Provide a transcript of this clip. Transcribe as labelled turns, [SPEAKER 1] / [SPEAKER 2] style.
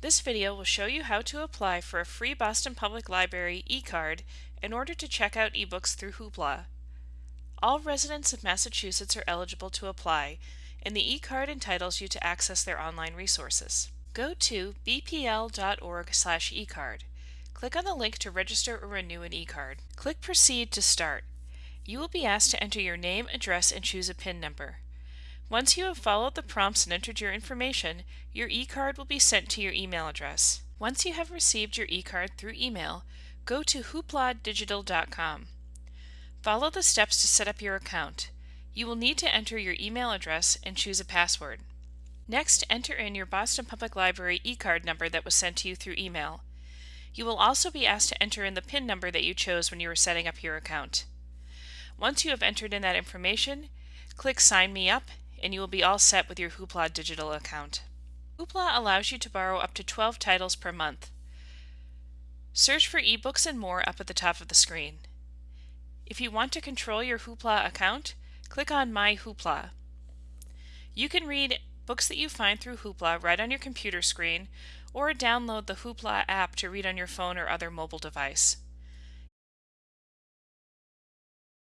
[SPEAKER 1] This video will show you how to apply for a free Boston Public Library e-card in order to check out ebooks through Hoopla. All residents of Massachusetts are eligible to apply, and the e-card entitles you to access their online resources. Go to bpl.org slash ecard. Click on the link to register or renew an e-card. Click Proceed to start. You will be asked to enter your name, address, and choose a PIN number. Once you have followed the prompts and entered your information, your e-card will be sent to your email address. Once you have received your e-card through email, go to hoopladigital.com. Follow the steps to set up your account. You will need to enter your email address and choose a password. Next, enter in your Boston Public Library e-card number that was sent to you through email. You will also be asked to enter in the PIN number that you chose when you were setting up your account. Once you have entered in that information, click Sign Me Up and you will be all set with your Hoopla digital account. Hoopla allows you to borrow up to 12 titles per month. Search for ebooks and more up at the top of the screen. If you want to control your Hoopla account, click on My Hoopla. You can read books that you find through Hoopla right on your computer screen or download the Hoopla app to read on your phone or other mobile device.